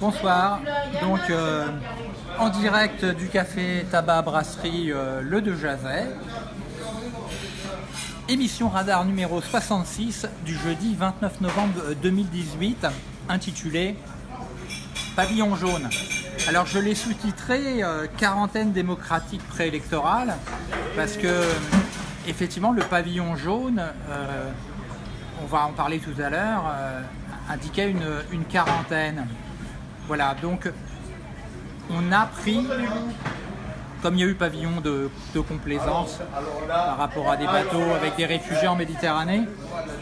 Bonsoir, donc euh, en direct du café tabac brasserie euh, Le De Jazet, émission radar numéro 66 du jeudi 29 novembre 2018 intitulée Pavillon jaune. Alors je l'ai sous-titré euh, quarantaine démocratique préélectorale parce que effectivement le pavillon jaune, on va en parler tout à l'heure, indiquait une quarantaine. Voilà, donc on a pris, comme il y a eu pavillon de, complaisance par rapport à des bateaux avec des réfugiés en Méditerranée,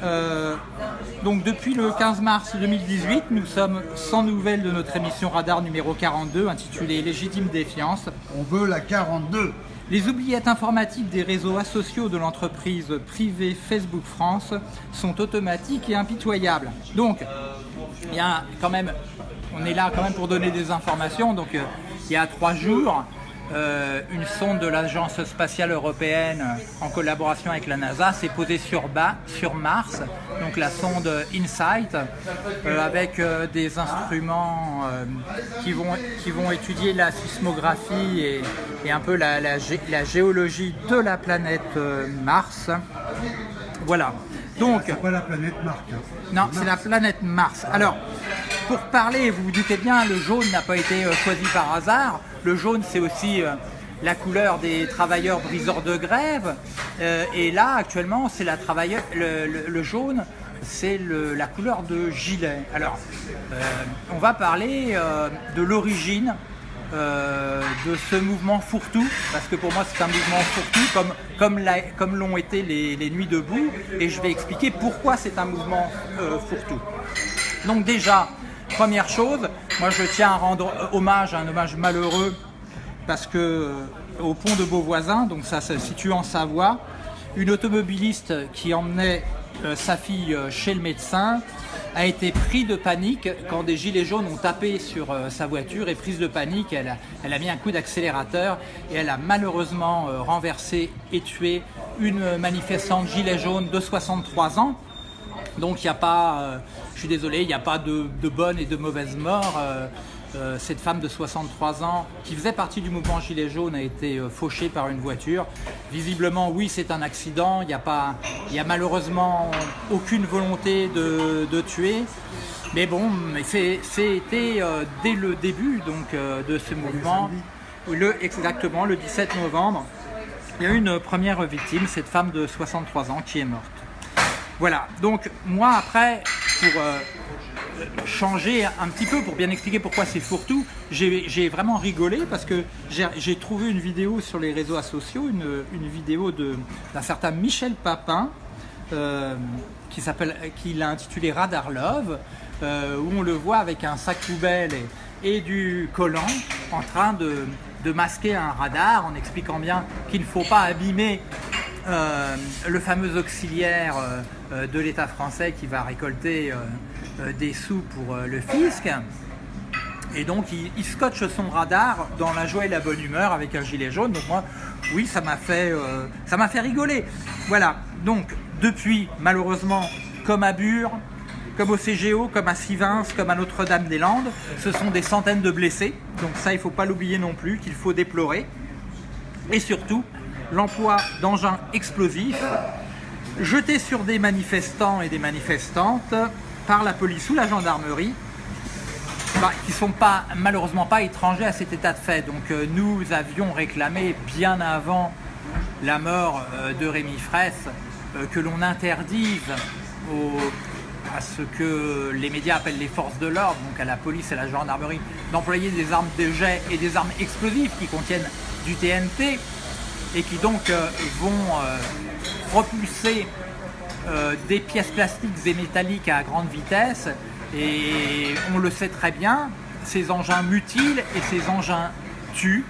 euh, donc depuis le 15 mars 2018, nous sommes sans nouvelles de notre émission Radar numéro 42 intitulée Légitime défiance. On veut la 42 les oubliettes informatiques des réseaux asociaux de l'entreprise privée Facebook France sont automatiques et impitoyables. Donc, il y a quand même on est là quand même pour donner des informations. Donc euh, il y a trois jours, euh, une sonde de l'Agence spatiale européenne en collaboration avec la NASA s'est posée sur, bas, sur Mars, donc la sonde InSight, euh, avec des instruments qui, vont, qui vont étudier la sismographie et, un peu la, la, géologie de la planète Mars. Voilà. Donc, c'est pas la planète Mars? Hein. Non, c'est la planète Mars. Alors, pour parler, vous vous doutez bien, le jaune n'a pas été euh, choisi par hasard. Le jaune, c'est aussi euh, la couleur des travailleurs briseurs de grève. Euh, et là, actuellement, c'est le, jaune, c'est la couleur de gilet. Alors, on va parler de l'origine de ce mouvement fourre-tout, parce que pour moi c'est un mouvement fourre-tout, comme, comme l'ont été les, les, Nuits debout, et je vais expliquer pourquoi c'est un mouvement fourre-tout. Donc déjà, Première chose, moi je tiens à rendre hommage, un hommage malheureux, parce que euh, au pont de Beauvoisin, donc ça se situe en Savoie, une automobiliste qui emmenait euh, sa fille euh, chez le médecin a été prise de panique quand des gilets jaunes ont tapé sur sa voiture et prise de panique, elle a, elle a mis un coup d'accélérateur et elle a malheureusement renversé et tué une manifestante gilet jaune de 63 ans donc il n'y a pas, euh, je suis désolé, il n'y a pas de, bonnes et de mauvaises morts. Euh, euh, cette femme de 63 ans qui faisait partie du mouvement Gilet jaune a été fauchée par une voiture. Visiblement, oui, c'est un accident. Il n'y a, a malheureusement aucune volonté de, tuer. Mais bon, c'était dès le début donc, de ce mouvement, exactement le 17 novembre, il y a eu une première victime, cette femme de 63 ans qui est morte. Voilà, donc moi après, pour euh, changer un petit peu, pour bien expliquer pourquoi c'est fourre-tout, j'ai vraiment rigolé parce que j'ai trouvé une vidéo sur les réseaux sociaux, une, vidéo d'un certain Michel Papin, euh, qui s'appelle, qu'il a intitulé Radar Love, euh, où on le voit avec un sac poubelle et, du collant en train de, de masquer un radar en expliquant bien qu'il ne faut pas abîmer euh, le fameux auxiliaire euh, euh, de l'État français qui va récolter des sous pour le fisc. Et donc il, scotche son radar dans la joie et la bonne humeur avec un gilet jaune. Donc moi, oui, ça m'a fait, ça m'a fait rigoler. Voilà. Donc depuis, malheureusement, comme à Bure, comme au CGO, comme à Sivins, comme à Notre-Dame-des-Landes, ce sont des centaines de blessés. Donc ça, il ne faut pas l'oublier non plus, qu'il faut déplorer. Et surtout, l'emploi d'engins explosifs jetés sur des manifestants et des manifestantes par la police ou la gendarmerie bah, qui ne sont pas, malheureusement pas étrangers à cet état de fait. Donc euh, nous avions réclamé bien avant la mort euh, de Rémi Fraisse euh, que l'on interdise à ce que les médias appellent les forces de l'ordre, donc à la police et à la gendarmerie, d'employer des armes de jet et des armes explosives qui contiennent du TNT et qui donc euh, vont euh, propulser euh, des pièces plastiques et métalliques à grande vitesse et on le sait très bien, ces engins mutilent et ces engins tuent.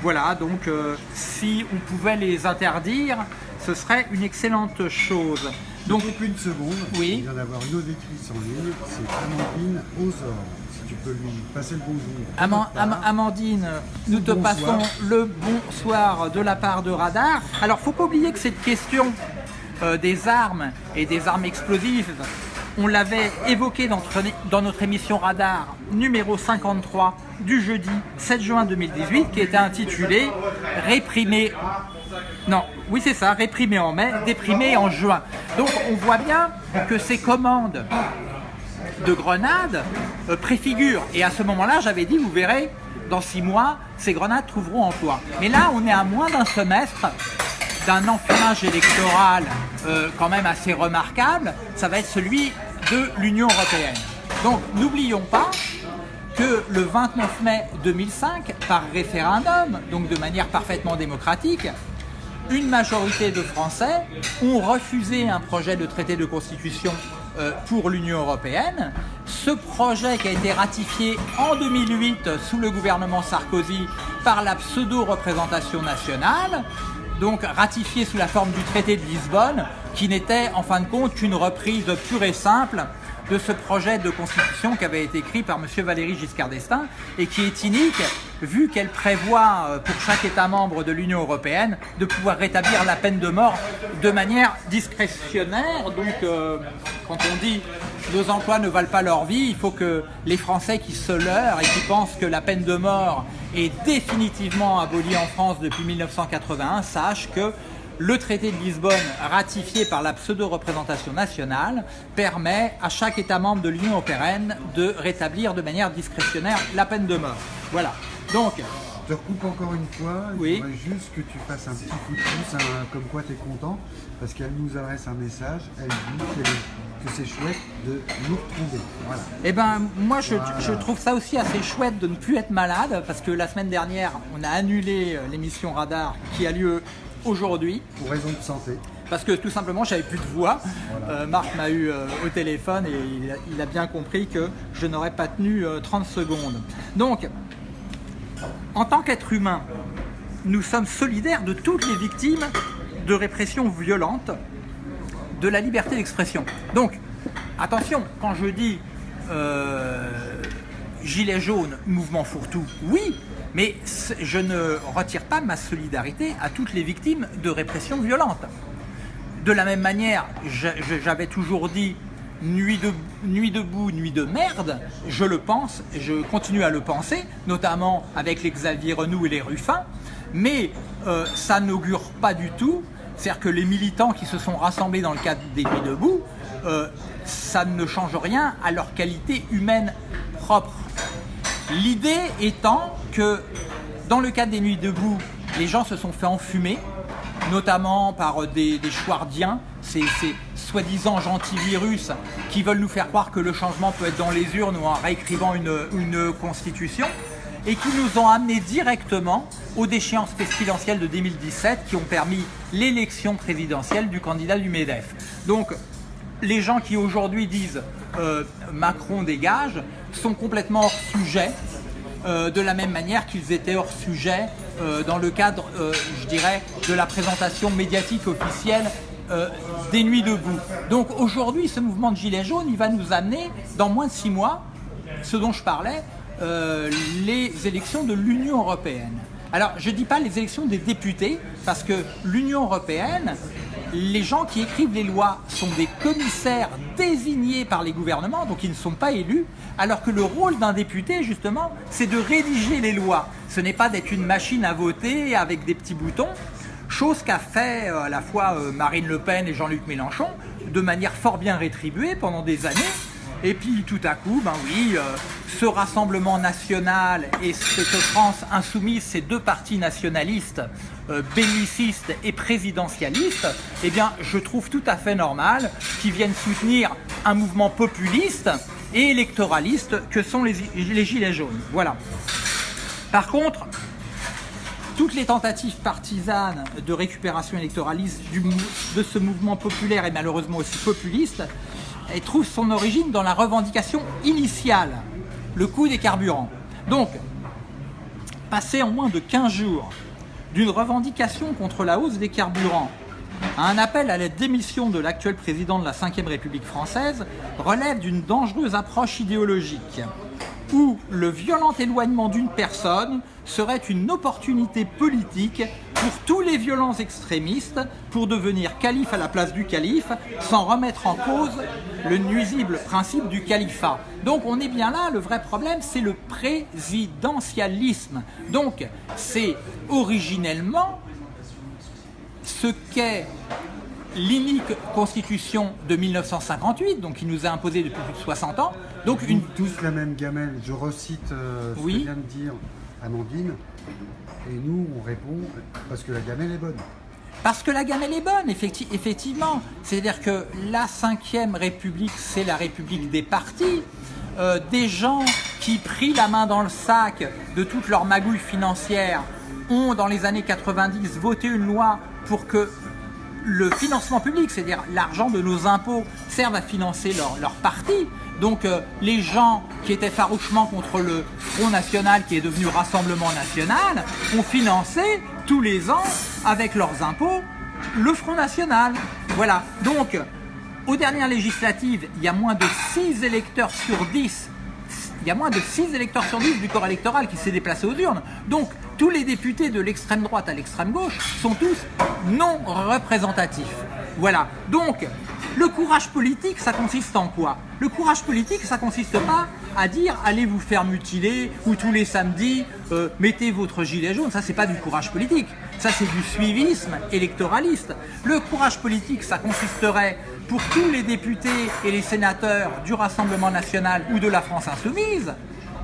Voilà, donc si on pouvait les interdire, ce serait une excellente chose. Donc, plus une seconde, oui. il vient d'avoir une auditrice en ligne, c'est Amandine Ozor tu peux lui passer le bonjour. Amandine, nous te passons le bonsoir de la part de Radar. Alors, faut pas oublier que cette question euh, des armes et des armes explosives on l'avait évoqué dans notre, dans notre émission Radar numéro 53 du jeudi 7 juin 2018 qui était intitulée Réprimer non, oui c'est ça, réprimer en mai, déprimé en juin. Donc on voit bien que ces commandes de grenades euh, préfigurent. Et à ce moment-là, j'avais dit, vous verrez, dans six mois, ces grenades trouveront emploi. Mais là, on est à moins d'un semestre d'un enfumage électoral euh, quand même assez remarquable. Ça va être celui de l'Union Européenne. Donc n'oublions pas que le 29 mai 2005, par référendum, donc de manière parfaitement démocratique, une majorité de Français ont refusé un projet de traité de constitution pour l'Union Européenne. Ce projet qui a été ratifié en 2008 sous le gouvernement Sarkozy par la pseudo-représentation nationale, donc ratifié sous la forme du traité de Lisbonne, qui n'était en fin de compte qu'une reprise pure et simple de ce projet de constitution qui avait été écrit par M. Valéry Giscard d'Estaing et qui est inique vu qu'elle prévoit euh, pour chaque État membre de l'Union Européenne de pouvoir rétablir la peine de mort de manière discrétionnaire. Donc euh, quand on dit nos emplois ne valent pas leur vie, il faut que les Français qui se leurrent et qui pensent que la peine de mort est définitivement abolie en France depuis 1981 sachent que le traité de Lisbonne, ratifié par la pseudo-représentation nationale, permet à chaque État membre de l'Union européenne de rétablir de manière discrétionnaire la peine de mort. Voilà. Donc, je te recoupe encore une fois, oui. je juste que tu fasses un petit coup de pouce, comme quoi tu es content, parce qu'elle nous adresse un message, elle dit que c'est chouette de nous retrouver. Voilà. Eh ben, moi je, je, trouve ça aussi assez chouette de ne plus être malade, parce que la semaine dernière, on a annulé euh, l'émission Radar qui a lieu aujourd'hui. Pour raison de santé. Parce que tout simplement, j'avais plus de voix. Euh, Marc m'a eu euh, au téléphone et il a, bien compris que je n'aurais pas tenu 30 euh, secondes. Donc, en tant qu'être humain, nous sommes solidaires de toutes les victimes de répression violente de la liberté d'expression. Donc, attention, quand je dis gilet jaune, mouvement fourre-tout, oui, mais je ne retire pas ma solidarité à toutes les victimes de répression violente. De la même manière, j'avais toujours dit nuit, de, nuit debout, nuit de merde, je le pense, je continue à le penser, notamment avec les Xavier Renou et les Ruffins, mais euh, ça n'augure pas du tout, c'est-à-dire que les militants qui se sont rassemblés dans le cadre des Nuits debout, euh, ça ne change rien à leur qualité humaine propre. L'idée étant que dans le cadre des Nuits debout, les gens se sont fait enfumer, notamment par des, des chouardiens, ces, soi-disant gentils virus qui veulent nous faire croire que le changement peut être dans les urnes ou en réécrivant une, une constitution, et qui nous ont amenés directement aux déchéances présidentielles de 2017 qui ont permis l'élection présidentielle du candidat du MEDEF. Donc, les gens qui aujourd'hui disent euh, Macron dégage sont complètement hors sujet, euh, de la même manière qu'ils étaient hors sujet euh, dans le cadre, je dirais, de la présentation médiatique officielle des Nuits debout. Donc aujourd'hui, ce mouvement de Gilets jaunes, il va nous amener, dans moins de six mois, ce dont je parlais, les élections de l'Union Européenne. Alors, je ne dis pas les élections des députés, parce que l'Union Européenne, les gens qui écrivent les lois sont des commissaires désignés par les gouvernements, donc ils ne sont pas élus, alors que le rôle d'un député, justement, c'est de rédiger les lois. Ce n'est pas d'être une machine à voter avec des petits boutons, chose qu'a fait euh, à la fois euh, Marine Le Pen et Jean-Luc Mélenchon, de manière fort bien rétribuée pendant des années, et puis tout à coup, ben oui, euh, ce Rassemblement National et cette France Insoumise, ces deux partis nationalistes, euh, bellicistes et présidentialistes, eh bien je trouve tout à fait normal qu'ils viennent soutenir un mouvement populiste et électoraliste que sont les, Gilets jaunes. Voilà. Par contre, toutes les tentatives partisanes de récupération électoraliste de ce mouvement populaire et malheureusement aussi populiste elle trouve son origine dans la revendication initiale, le coût des carburants. Donc, passer en moins de 15 jours d'une revendication contre la hausse des carburants à un appel à la démission de l'actuel président de la Ve République française relève d'une dangereuse approche idéologique où le violent éloignement d'une personne serait une opportunité politique pour tous les violents extrémistes pour devenir calife à la place du calife sans remettre en cause le nuisible principe du califat. Donc on est bien là, le vrai problème c'est le présidentialisme. Donc c'est originellement ce qu'est l'inique constitution de 1958, donc qui nous a imposé depuis plus de 60 ans. Donc une... Tous la même gamelle, je recite euh, ce que vient de dire Amandine, et nous on répond parce que la gamelle est bonne. Parce que la gamelle est bonne, effectivement. C'est-à-dire que la 5ème République, c'est la République des partis. Euh, des gens qui, pris la main dans le sac de toutes leurs magouilles financières, ont, dans les années 90, voté une loi pour que le financement public, c'est-à-dire l'argent de nos impôts, serve à financer leur, parti. Donc euh, les gens qui étaient farouchement contre le Front National qui est devenu Rassemblement National ont financé tous les ans avec leurs impôts le Front National. Voilà. Donc aux dernières législatives, il y a moins de 6 électeurs sur 10 il y a moins de 6 électeurs sur 10 du corps électoral qui s'est déplacé aux urnes. Donc tous les députés de l'extrême droite à l'extrême gauche sont tous non représentatifs. Voilà. Donc le courage politique, ça consiste en quoi? Le courage politique, ça consiste pas à dire allez vous faire mutiler ou tous les samedis euh, mettez votre gilet jaune. Ça, c'est pas du courage politique. Ça, c'est du suivisme électoraliste. Le courage politique, ça consisterait pour tous les députés et les sénateurs du Rassemblement national ou de la France insoumise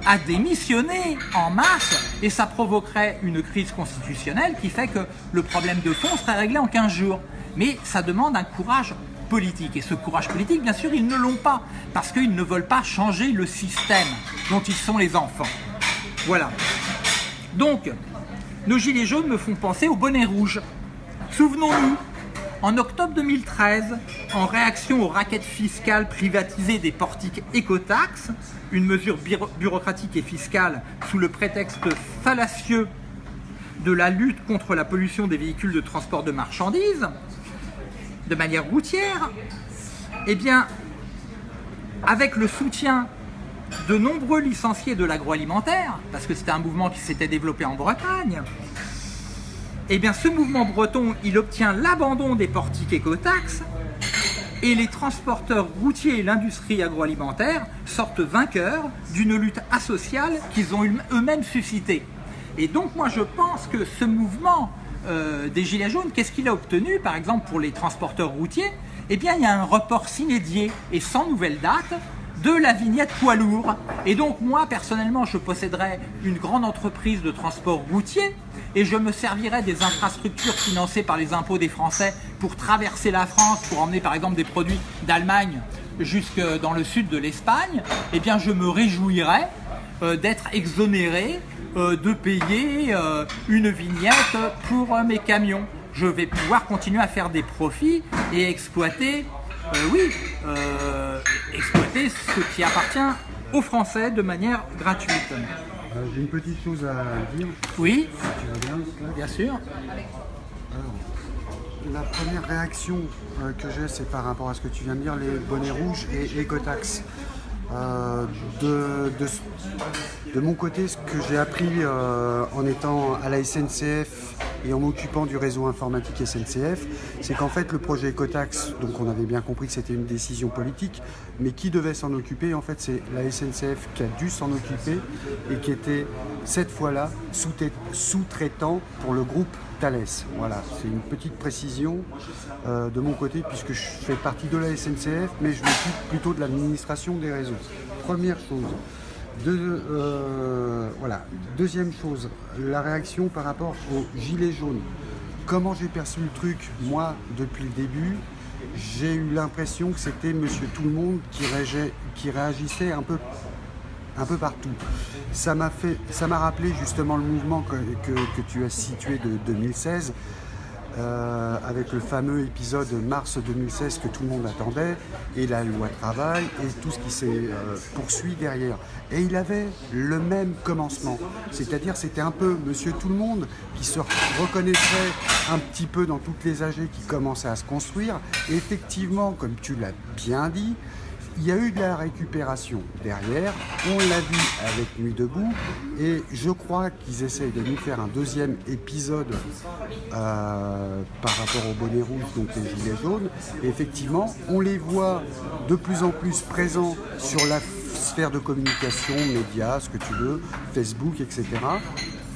à démissionner en masse et ça provoquerait une crise constitutionnelle qui fait que le problème de fond serait réglé en 15 jours. Mais ça demande un courage politique. Et ce courage politique, bien sûr, ils ne l'ont pas parce qu'ils ne veulent pas changer le système dont ils sont les enfants. Voilà. Donc, nos gilets jaunes me font penser au bonnet rouge. Souvenons-nous, en octobre 2013, en réaction aux raquettes fiscales privatisées des portiques écotax, une mesure bureaucratique et fiscale sous le prétexte fallacieux de la lutte contre la pollution des véhicules de transport de marchandises, de manière routière, eh bien, avec le soutien de nombreux licenciés de l'agroalimentaire, parce que c'était un mouvement qui s'était développé en Bretagne, eh bien ce mouvement breton, il obtient l'abandon des portiques écotaxes et les transporteurs routiers et l'industrie agroalimentaire sortent vainqueurs d'une lutte asociale qu'ils ont eux-mêmes suscitée. Et donc moi je pense que ce mouvement euh, des Gilets jaunes, qu'est-ce qu'il a obtenu par exemple pour les transporteurs routiers? Eh bien il y a un report sinédié et sans nouvelle date de la vignette poids lourd. Et donc moi personnellement je posséderais une grande entreprise de transport routier et je me servirais des infrastructures financées par les impôts des Français pour traverser la France, pour emmener par exemple des produits d'Allemagne jusque dans le sud de l'Espagne, eh bien je me réjouirais euh, d'être exonéré euh, de payer euh, une vignette pour mes camions. Je vais pouvoir continuer à faire des profits et exploiter, oui, exploiter ce qui appartient aux Français de manière gratuite. Euh, j'ai une petite chose à dire. Oui. bien, sûr. la première réaction euh, que j'ai, c'est par rapport à ce que tu viens de dire, les bonnets rouges et Ecotax. Euh, de, de, mon côté, ce que j'ai appris en étant à la SNCF et en m'occupant du réseau informatique SNCF, c'est qu'en fait le projet Ecotax, donc on avait bien compris que c'était une décision politique, mais qui devait s'en occuper En fait c'est la SNCF qui a dû s'en occuper et qui était cette fois-là sous-traitant pour le groupe Thales. Voilà, c'est une petite précision euh, de mon côté puisque je fais partie de la SNCF, mais je m'occupe plutôt de l'administration des réseaux. Première chose. Euh, voilà. Deuxième chose, la réaction par rapport aux gilets jaunes. Comment j'ai perçu le truc, moi, depuis le début J'ai eu l'impression que c'était Monsieur Tout le Monde qui, réagissait un peu, un peu partout. Ça m'a rappelé justement le mouvement que tu as situé de 2016 euh, avec le fameux épisode mars 2016 que tout le monde attendait, et la loi travail, et tout ce qui s'est euh, poursuit derrière. Et il avait le même commencement, c'est-à-dire c'était un peu Monsieur Tout le Monde qui se reconnaîtrait un petit peu dans toutes les AG qui commençaient à se construire. Effectivement, comme tu l'as bien dit, il y a eu de la récupération derrière, on l'a vu avec Nuit debout, et je crois qu'ils essayent de nous faire un deuxième épisode euh, par rapport au bonnet rouge, donc les gilets jaunes. Et effectivement, on les voit de plus en plus présents sur la sphère de communication, médias, ce que tu veux, Facebook, etc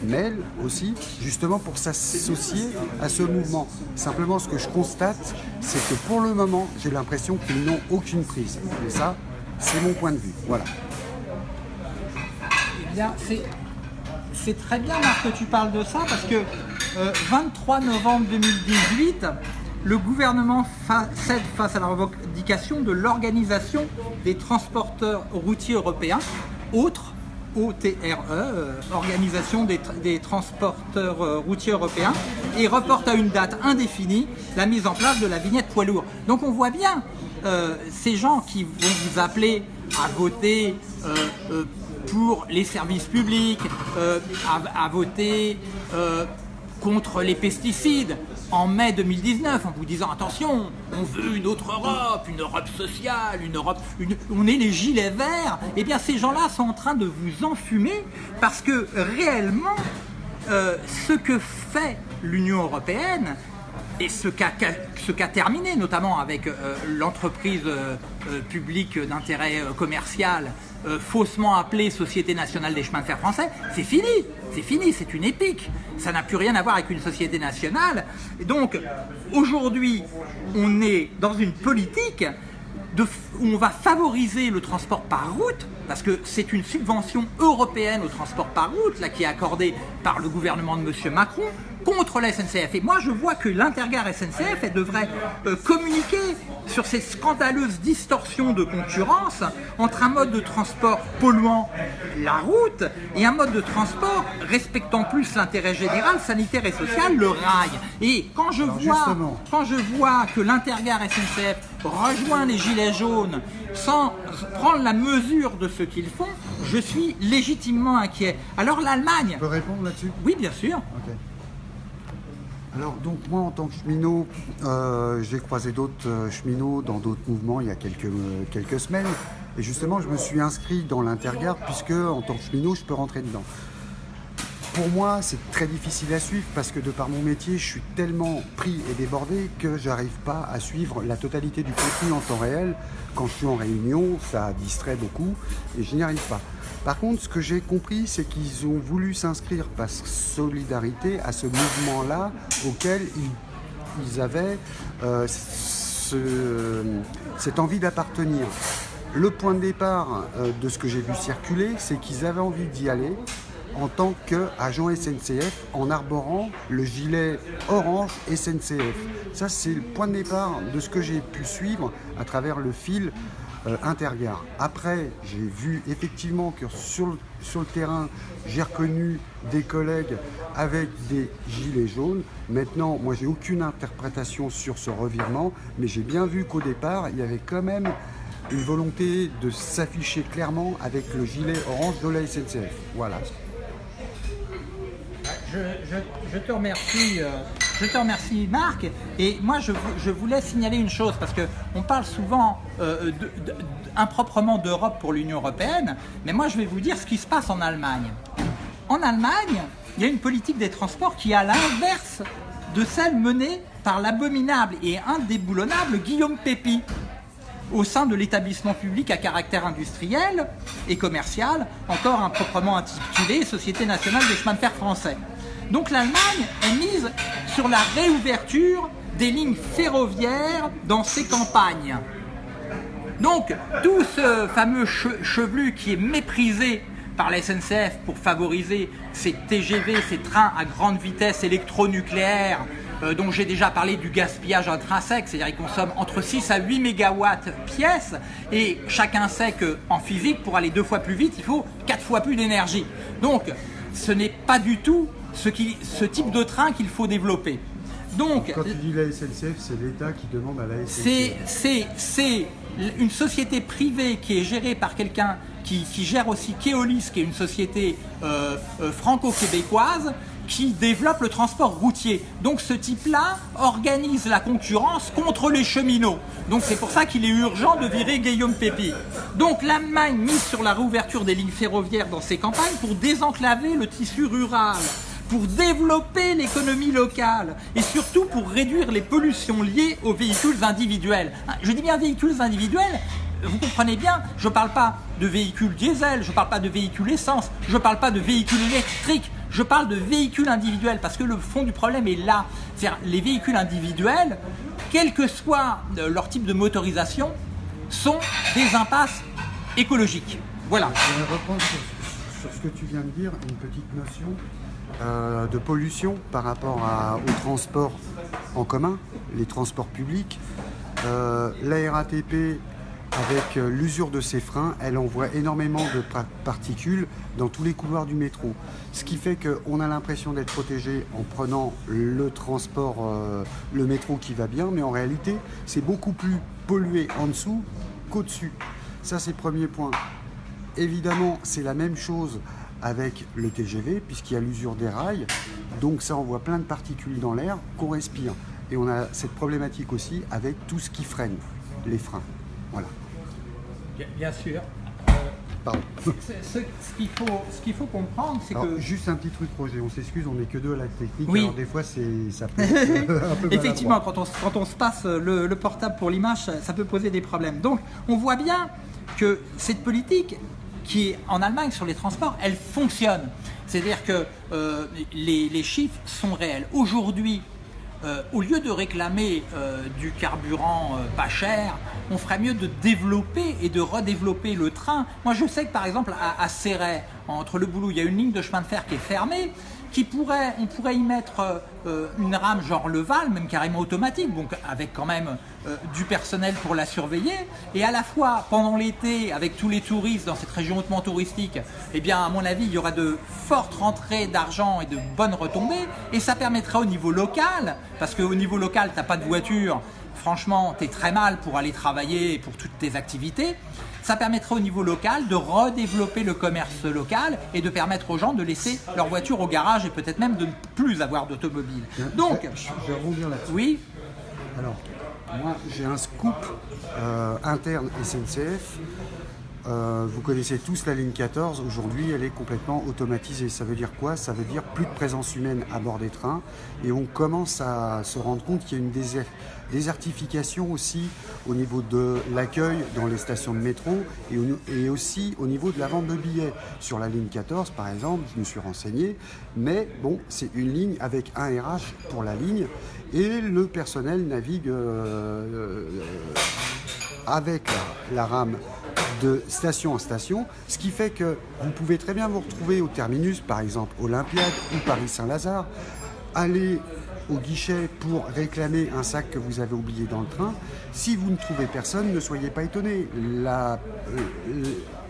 mail aussi, justement pour s'associer à ce mouvement. Simplement, ce que je constate, c'est que pour le moment, j'ai l'impression qu'ils n'ont aucune prise. Et ça, c'est mon point de vue. Voilà. Eh bien, c'est très bien, Marc, que tu parles de ça, parce que 23 euh, novembre 2018, le gouvernement cède face à la revendication de l'organisation des transporteurs routiers européens, autres OTRE, euh, Organisation des, transporteurs euh, routiers européens, et reporte à une date indéfinie la mise en place de la vignette poids lourd. Donc on voit bien euh, ces gens qui vont vous appeler à voter pour les services publics, à, voter contre les pesticides en mai 2019 en vous disant attention, on veut une autre Europe, une Europe sociale, une Europe, on est les gilets verts, eh bien ces gens-là sont en train de vous enfumer parce que réellement euh, ce que fait l'Union Européenne et ce qu'a terminé, notamment avec euh, l'entreprise euh, publique d'intérêt commercial euh, faussement appelée Société nationale des chemins de fer français, c'est fini, c'est fini, c'est une épique. Ça n'a plus rien à voir avec une société nationale. Et donc, aujourd'hui, on est dans une politique où on va favoriser le transport par route, parce que c'est une subvention européenne au transport par route, là, qui est accordée par le gouvernement de M. Macron, contre la SNCF. Et moi, je vois que l'Intergare SNCF, elle devrait euh, communiquer sur ces scandaleuses distorsions de concurrence entre un mode de transport polluant, la route, et un mode de transport respectant plus l'intérêt général, sanitaire et social, le rail. Et quand je, vois, quand je vois que l'Intergare SNCF rejoint les Gilets jaunes sans prendre la mesure de ce qu'ils font, je suis légitimement inquiet. Alors l'Allemagne... Tu peux répondre là-dessus? Oui, bien sûr. Alors donc moi en tant que cheminot, euh, j'ai croisé d'autres euh, cheminots dans d'autres mouvements il y a quelques, euh, quelques semaines. Et justement je me suis inscrit dans l'intergarde puisque en tant que cheminot je peux rentrer dedans. Pour moi c'est très difficile à suivre parce que de par mon métier je suis tellement pris et débordé que j'arrive pas à suivre la totalité du contenu en temps réel. Quand je suis en réunion ça distrait beaucoup et je n'y arrive pas. Par contre, ce que j'ai compris, c'est qu'ils ont voulu s'inscrire par solidarité à ce mouvement-là auquel ils, avaient euh, cette envie d'appartenir. Le point de départ euh, de ce que j'ai vu circuler, c'est qu'ils avaient envie d'y aller en tant qu'agent SNCF en arborant le gilet orange SNCF. Ça, c'est le point de départ de ce que j'ai pu suivre à travers le fil euh, Intergare. Après, j'ai vu effectivement que sur le, sur le terrain, j'ai reconnu des collègues avec des gilets jaunes. Maintenant, moi, j'ai aucune interprétation sur ce revirement, mais j'ai bien vu qu'au départ, il y avait quand même une volonté de s'afficher clairement avec le gilet orange de la SNCF. Voilà. Je, te remercie. Euh, je te remercie Marc. Et moi je, voulais signaler une chose parce qu'on parle souvent euh, improprement d'Europe pour l'Union Européenne, mais moi je vais vous dire ce qui se passe en Allemagne. En Allemagne, il y a une politique des transports qui est à l'inverse de celle menée par l'abominable et indéboulonnable Guillaume Pépi au sein de l'établissement public à caractère industriel et commercial, encore improprement intitulé Société nationale des chemins de fer français. Donc l'Allemagne est mise sur la réouverture des lignes ferroviaires dans ses campagnes. Donc tout ce fameux chevelu qui est méprisé par la SNCF pour favoriser ces TGV, ces trains à grande vitesse électronucléaire, euh, dont j'ai déjà parlé du gaspillage intrinsèque, c'est-à-dire qu'ils consomment entre 6 à 8 mégawatts pièce, et chacun sait qu'en physique, pour aller deux fois plus vite, il faut quatre fois plus d'énergie. Donc, ce n'est pas du tout ce, qui, ce type de train qu'il faut développer. Donc, Quand tu dis la SNCF, c'est l'État qui demande à la SNCF. C'est une société privée qui est gérée par quelqu'un qui, gère aussi Keolis, qui est une société euh, euh, franco-québécoise, qui développe le transport routier. Donc ce type-là organise la concurrence contre les cheminots. Donc c'est pour ça qu'il est urgent de virer Guillaume Pépi. Donc l'Allemagne mise sur la réouverture des lignes ferroviaires dans ses campagnes pour désenclaver le tissu rural pour développer l'économie locale et surtout pour réduire les pollutions liées aux véhicules individuels. Je dis bien véhicules individuels, vous comprenez bien, je ne parle pas de véhicules diesel, je ne parle pas de véhicules essence, je ne parle pas de véhicules électriques, je parle de véhicules individuels parce que le fond du problème est là. C'est-à-dire les véhicules individuels, quel que soit euh, leur type de motorisation, sont des impasses écologiques. Voilà. Je vais reprendre sur, ce que tu viens de dire, une petite notion euh, de pollution par rapport au transport en commun, les transports publics. Euh, la RATP avec euh, l'usure de ses freins, elle envoie énormément de particules dans tous les couloirs du métro. Ce qui fait qu'on a l'impression d'être protégé en prenant le transport, le métro qui va bien, mais en réalité, c'est beaucoup plus pollué en dessous qu'au-dessus. Ça, c'est le premier point. Évidemment, c'est la même chose avec le TGV, puisqu'il y a l'usure des rails. Donc ça envoie plein de particules dans l'air qu'on respire. Et on a cette problématique aussi avec tout ce qui freine, les freins. Voilà. Bien, sûr. Pardon. Ce, qu'il faut, faut, comprendre, c'est que... Juste un petit truc, Roger, on s'excuse, on n'est que deux à la technique, oui. alors des fois ça peut un peu Effectivement, quand on, quand on, se passe le, le portable pour l'image, ça peut poser des problèmes. Donc, on voit bien que cette politique, qui en Allemagne sur les transports, elle fonctionne. C'est-à-dire que euh, les, chiffres sont réels. Aujourd'hui, euh, au lieu de réclamer euh, du carburant pas cher, on ferait mieux de développer et de redévelopper le train. Moi, je sais que par exemple à, à Serret, entre le boulot, il y a une ligne de chemin de fer qui est fermée qui pourrait, on pourrait y mettre une rame genre le Val, même carrément automatique, donc avec quand même du personnel pour la surveiller, et à la fois pendant l'été, avec tous les touristes dans cette région hautement touristique, eh bien à mon avis, il y aura de fortes rentrées d'argent et de bonnes retombées, et ça permettra au niveau local, parce qu'au niveau local, tu n'as pas de voiture, franchement, tu es très mal pour aller travailler pour toutes tes activités, ça permettrait au niveau local de redévelopper le commerce local et de permettre aux gens de laisser leur voiture au garage et peut-être même de ne plus avoir d'automobile. Donc, je vais rebondir là-dessus. Oui. Alors, moi, j'ai un scoop euh, interne SNCF. Euh, vous connaissez tous la ligne 14, aujourd'hui elle est complètement automatisée. Ça veut dire quoi? Ça veut dire plus de présence humaine à bord des trains et on commence à se rendre compte qu'il y a une désertification aussi au niveau de l'accueil dans les stations de métro et, aussi au niveau de la vente de billets. Sur la ligne 14 par exemple, je me suis renseigné, mais bon, c'est une ligne avec un RH pour la ligne et le personnel navigue euh, euh, avec la rame de station en station, ce qui fait que vous pouvez très bien vous retrouver au terminus, par exemple Olympiade ou Paris-Saint-Lazare, aller au guichet pour réclamer un sac que vous avez oublié dans le train. Si vous ne trouvez personne, ne soyez pas étonnés. Euh,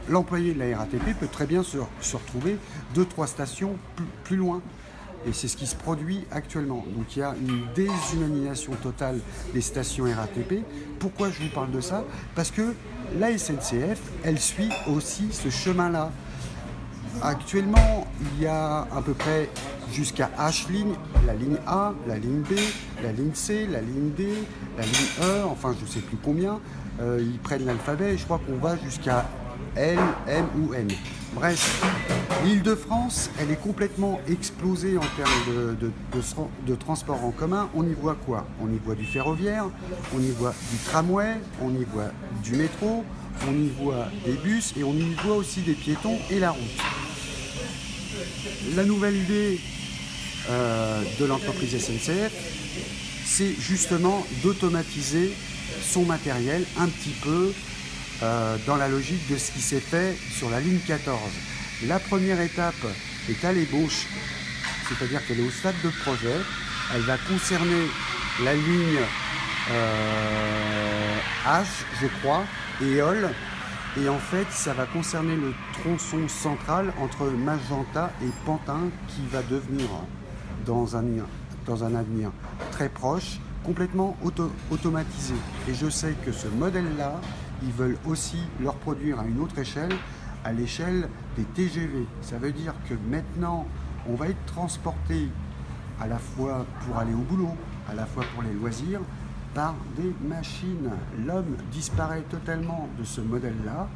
l'employé de la RATP peut très bien se, retrouver deux, trois stations plus loin. Et c'est ce qui se produit actuellement. Donc il y a une déshumanisation totale des stations RATP. Pourquoi je vous parle de ça? Parce que la SNCF, elle suit aussi ce chemin-là. Actuellement, il y a à peu près jusqu'à H ligne, la ligne A, la ligne B, la ligne C, la ligne D, la ligne E, enfin je ne sais plus combien. Euh, ils prennent l'alphabet et je crois qu'on va jusqu'à L, M ou N. Bref, l'île de France, elle est complètement explosée en termes de, de, transport en commun. On y voit quoi? On y voit du ferroviaire, on y voit du tramway, on y voit du métro, on y voit des bus et on y voit aussi des piétons et la route. La nouvelle idée euh, de l'entreprise SNCF, c'est justement d'automatiser son matériel un petit peu euh, dans la logique de ce qui s'est fait sur la ligne 14. La première étape est à l'ébauche, c'est-à-dire qu'elle est au stade de projet. Elle va concerner la ligne euh, H, je crois, et OL. Et en fait, ça va concerner le tronçon central entre Magenta et Pantin qui va devenir, dans un, dans un avenir très proche, complètement automatisé. Et je sais que ce modèle-là, ils veulent aussi leur produire à une autre échelle, à l'échelle des TGV. Ça veut dire que maintenant, on va être transporté à la fois pour aller au boulot, à la fois pour les loisirs, par des machines. L'homme disparaît totalement de ce modèle-là.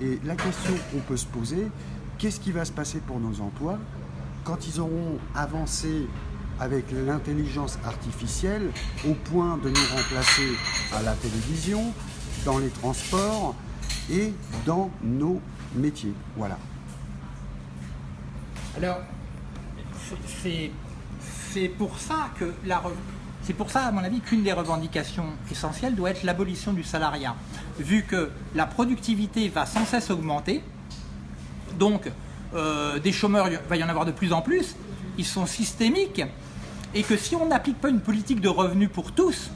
Et la question qu'on peut se poser, qu'est-ce qui va se passer pour nos emplois quand ils auront avancé avec l'intelligence artificielle au point de nous remplacer à la télévision, dans les transports et dans nos métiers. Voilà. Alors, c'est pour ça que la c'est pour ça, à mon avis, qu'une des revendications essentielles doit être l'abolition du salariat. Vu que la productivité va sans cesse augmenter, donc euh, des chômeurs, il va y en avoir de plus en plus, ils sont systémiques, et que si on n'applique pas une politique de revenus pour tous,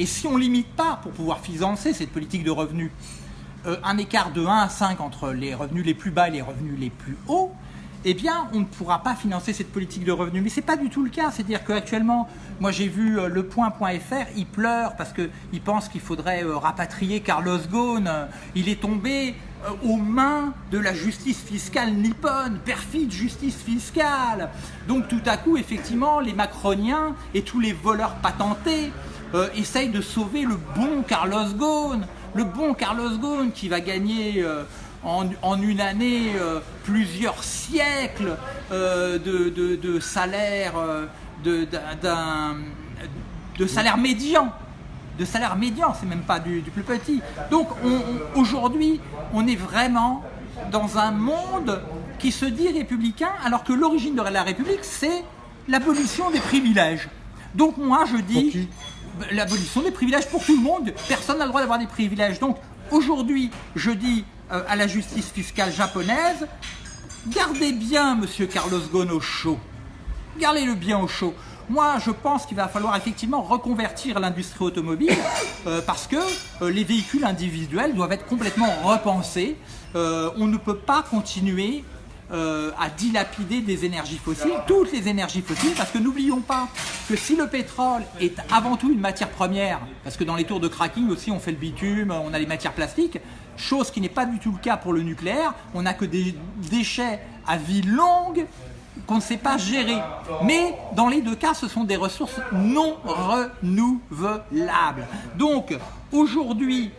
et si on ne limite pas, pour pouvoir financer cette politique de revenus, euh, un écart de 1 à 5 entre les revenus les plus bas et les revenus les plus hauts, eh bien, on ne pourra pas financer cette politique de revenus. Mais ce n'est pas du tout le cas. C'est-à-dire qu'actuellement, moi j'ai vu euh, le point.fr, il pleure parce qu'il pense qu'il faudrait euh, rapatrier Carlos Ghosn. Il est tombé aux mains de la justice fiscale nippone, perfide justice fiscale. Donc tout à coup, effectivement, les macroniens et tous les voleurs patentés essayent de sauver le bon Carlos Ghosn. Le bon Carlos Ghosn qui va gagner en, une année euh, plusieurs siècles euh, de, salaire euh, d'un de salaire médian de salaire médian, c'est même pas du, plus petit. Donc aujourd'hui, on est vraiment dans un monde qui se dit républicain, alors que l'origine de la République, c'est l'abolition des privilèges. Donc moi, je dis l'abolition des privilèges pour tout le monde. Personne n'a le droit d'avoir des privilèges. Donc aujourd'hui, je dis euh, à la justice fiscale japonaise, gardez bien Monsieur Carlos Ghosn au chaud. Gardez-le bien au chaud. Moi, je pense qu'il va falloir effectivement reconvertir l'industrie automobile euh, parce que euh, les véhicules individuels doivent être complètement repensés. on ne peut pas continuer à dilapider des énergies fossiles, toutes les énergies fossiles, parce que n'oublions pas que si le pétrole est avant tout une matière première, parce que dans les tours de cracking aussi on fait le bitume, on a les matières plastiques, chose qui n'est pas du tout le cas pour le nucléaire. On n'a que des déchets à vie longue qu'on ne sait pas gérer. Mais dans les deux cas, ce sont des ressources non renouvelables. Donc aujourd'hui,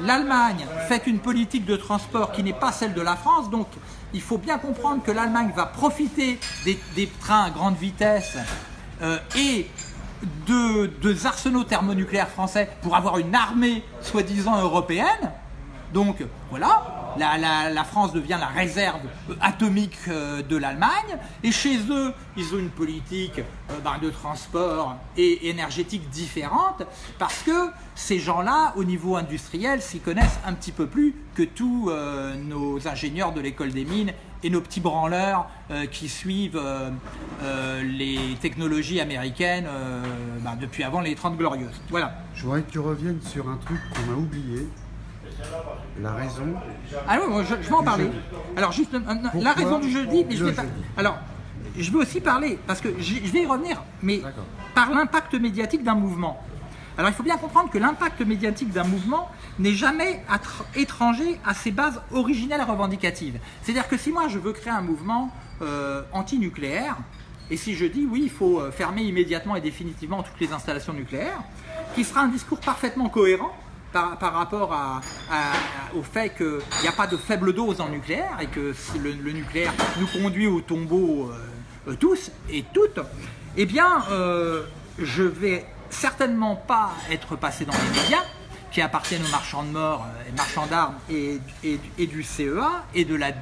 l'Allemagne fait une politique de transport qui n'est pas celle de la France. Donc il faut bien comprendre que l'Allemagne va profiter des, trains à grande vitesse euh, et de, de arsenaux thermonucléaires français pour avoir une armée soi-disant européenne. Donc voilà, la, France devient la réserve atomique euh, de l'Allemagne et chez eux, ils ont une politique euh, ben, de transport et énergétique différente parce que ces gens-là, au niveau industriel, s'y connaissent un petit peu plus que tous euh, nos ingénieurs de l'école des mines et nos petits branleurs qui suivent les technologies américaines ben, depuis avant les 30 glorieuses. Voilà. Je voudrais que tu reviennes sur un truc qu'on a oublié, la raison. Ah oui, je, vais en parler. Alors, juste, la raison du jeudi, mais je vais pas. Alors, je veux aussi parler, parce que je, vais y revenir, mais par l'impact médiatique d'un mouvement. Alors, il faut bien comprendre que l'impact médiatique d'un mouvement n'est jamais étranger à ses bases originelles revendicatives. C'est-à-dire que si moi, je veux créer un mouvement euh, anti-nucléaire, et si je dis oui, il faut euh, fermer immédiatement et définitivement toutes les installations nucléaires, qui sera un discours parfaitement cohérent, par, rapport au fait qu'il n'y a pas de faible dose en nucléaire et que le, nucléaire nous conduit au tombeau euh, tous et toutes, eh bien, euh, je vais certainement pas être passé dans les médias qui appartiennent aux marchands de mort, euh, marchands d'armes et, et, du CEA et de la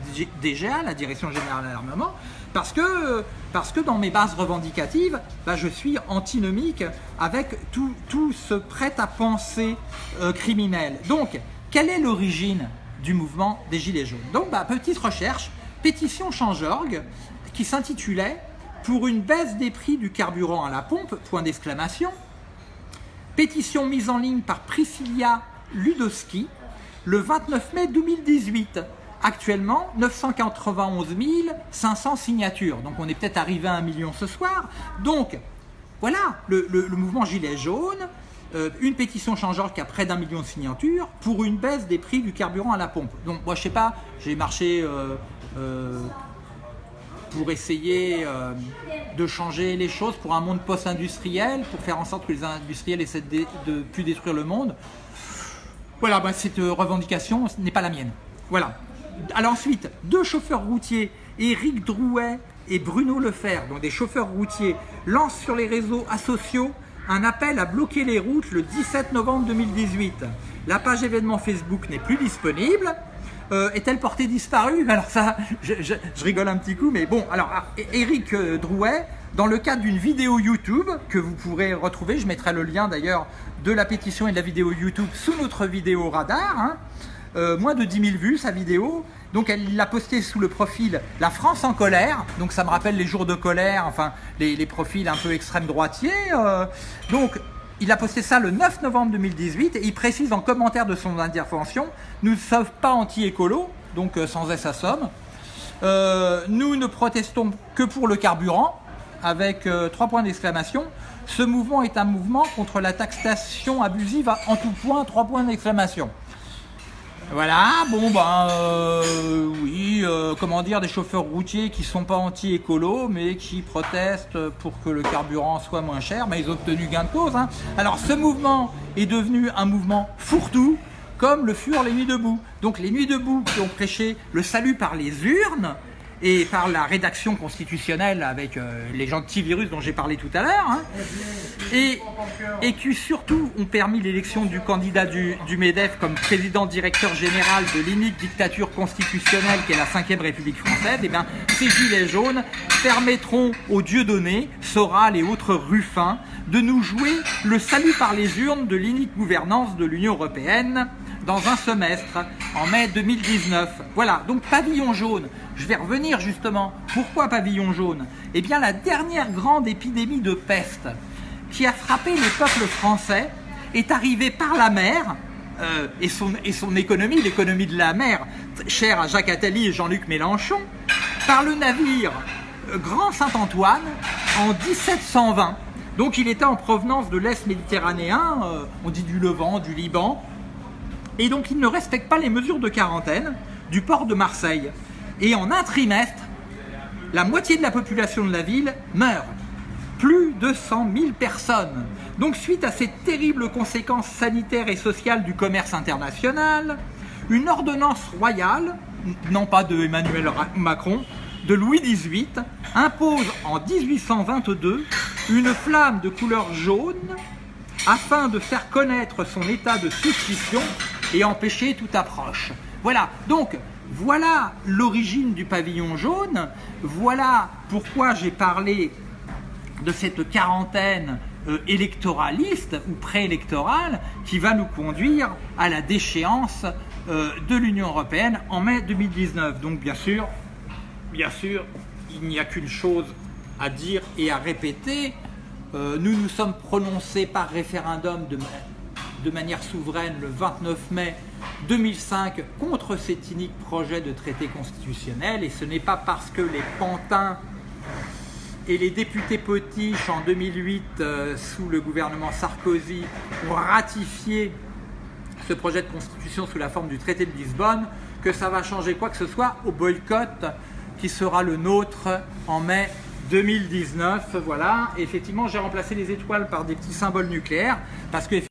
DGA, la Direction Générale de l'Armement, parce que, parce que dans mes bases revendicatives, bah, je suis antinomique avec tout, tout ce prêt-à-penser euh, criminel. Donc, quelle est l'origine du mouvement des Gilets jaunes? Donc, bah, petite recherche, pétition Change.org qui s'intitulait « Pour une baisse des prix du carburant à la pompe », point d'exclamation, pétition mise en ligne par Priscilla Ludowski le 29 mai 2018 actuellement 991 500 signatures. Donc on est peut-être arrivé à un million ce soir. Donc voilà, le, mouvement Gilet jaune, euh, une pétition changeante qui a près d'un million de signatures pour une baisse des prix du carburant à la pompe. Donc moi je sais pas, j'ai marché euh, euh, pour essayer de changer les choses pour un monde post-industriel, pour faire en sorte que les industriels essaient de, de plus détruire le monde. Voilà, bah, cette revendication n'est pas la mienne. Voilà. Alors ensuite, deux chauffeurs routiers, Éric Drouet et Bruno Lefer, donc des chauffeurs routiers, lancent sur les réseaux sociaux un appel à bloquer les routes le 17 novembre 2018. La page événement Facebook n'est plus disponible. Euh, est-elle portée disparue? Alors ça, je, rigole un petit coup, mais bon, alors Eric euh, Drouet, dans le cadre d'une vidéo YouTube que vous pourrez retrouver, je mettrai le lien d'ailleurs de la pétition et de la vidéo YouTube sous notre vidéo radar, hein, euh, moins de 10 000 vues sa vidéo, donc elle l'a posté sous le profil La France en colère, donc ça me rappelle les jours de colère, enfin les, profils un peu extrême droitiers. Euh. donc il a posté ça le 9 novembre 2018 et il précise en commentaire de son intervention « Nous ne sommes pas anti-écolo, donc euh, sans S à somme. Nous ne protestons que pour le carburant, avec trois points d'exclamation. Ce mouvement est un mouvement contre la taxation abusive en tout point, trois points d'exclamation. Voilà, bon ben oui, euh, comment dire, des chauffeurs routiers qui sont pas anti-écolo mais qui protestent pour que le carburant soit moins cher, mais ils ont obtenu gain de cause. Hein. Alors ce mouvement est devenu un mouvement fourre-tout, comme le furent les Nuits debout. Donc les Nuits debout qui ont prêché le salut par les urnes, et par la rédaction constitutionnelle avec euh, les gentils virus dont j'ai parlé tout à l'heure, hein, et, qui surtout ont permis l'élection du candidat du, MEDEF comme président directeur général de l'unique dictature constitutionnelle qui est la 5ème République française, et eh bien ces gilets jaunes permettront aux dieux donnés, Soral et autres ruffins, de nous jouer le salut par les urnes de l'unique gouvernance de l'Union Européenne, dans un semestre, en mai 2019. Voilà, donc pavillon jaune. Je vais revenir justement. Pourquoi pavillon jaune? Eh bien, la dernière grande épidémie de peste qui a frappé les peuples français est arrivée par la mer, euh, et, son, économie, l'économie de la mer, chère à Jacques Attali et Jean-Luc Mélenchon, par le navire euh, Grand Saint-Antoine en 1720. Donc il était en provenance de l'Est méditerranéen, euh, on dit du Levant, du Liban, et donc il ne respecte pas les mesures de quarantaine du port de Marseille. Et en un trimestre, la moitié de la population de la ville meurt. Plus de 100 000 personnes. Donc suite à ces terribles conséquences sanitaires et sociales du commerce international, une ordonnance royale, non pas de Emmanuel Macron, de Louis XVIII, impose en 1822 une flamme de couleur jaune afin de faire connaître son état de suspicion et empêcher toute approche. Voilà, donc voilà l'origine du pavillon jaune, voilà pourquoi j'ai parlé de cette quarantaine euh, électoraliste ou préélectorale qui va nous conduire à la déchéance euh, de l'Union Européenne en mai 2019. Donc bien sûr, bien sûr, il n'y a qu'une chose à dire et à répéter. Euh, nous nous sommes prononcés par référendum de de manière souveraine le 29 mai 2005 contre cet unique projet de traité constitutionnel et ce n'est pas parce que les pantins et les députés potiches en 2008 euh, sous le gouvernement Sarkozy ont ratifié ce projet de constitution sous la forme du traité de Lisbonne que ça va changer quoi que ce soit au boycott qui sera le nôtre en mai 2019. Voilà, effectivement j'ai remplacé les étoiles par des petits symboles nucléaires parce que